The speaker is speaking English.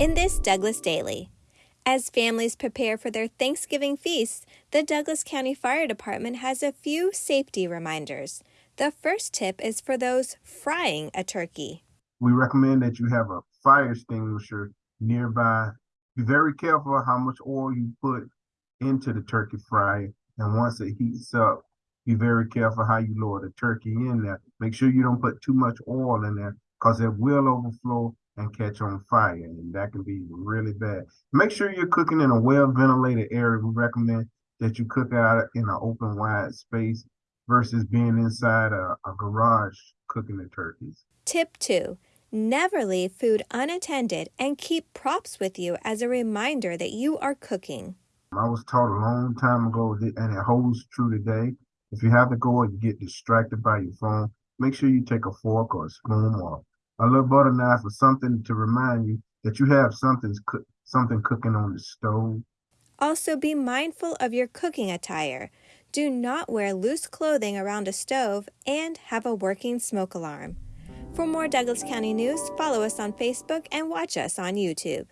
In this Douglas Daily, as families prepare for their Thanksgiving feasts, the Douglas County Fire Department has a few safety reminders. The first tip is for those frying a turkey. We recommend that you have a fire extinguisher nearby. Be very careful how much oil you put into the turkey fryer. And once it heats up, be very careful how you lower the turkey in there. Make sure you don't put too much oil in there because it will overflow and catch on fire, and that can be really bad. Make sure you're cooking in a well ventilated area. We recommend that you cook out in an open, wide space versus being inside a, a garage cooking the turkeys. Tip 2 Never leave food unattended and keep props with you as a reminder that you are cooking. I was taught a long time ago, and it holds true today. If you have to go and you get distracted by your phone, make sure you take a fork or a spoon or a little butter knife or something to remind you that you have something, something cooking on the stove. Also, be mindful of your cooking attire. Do not wear loose clothing around a stove and have a working smoke alarm. For more Douglas County news, follow us on Facebook and watch us on YouTube.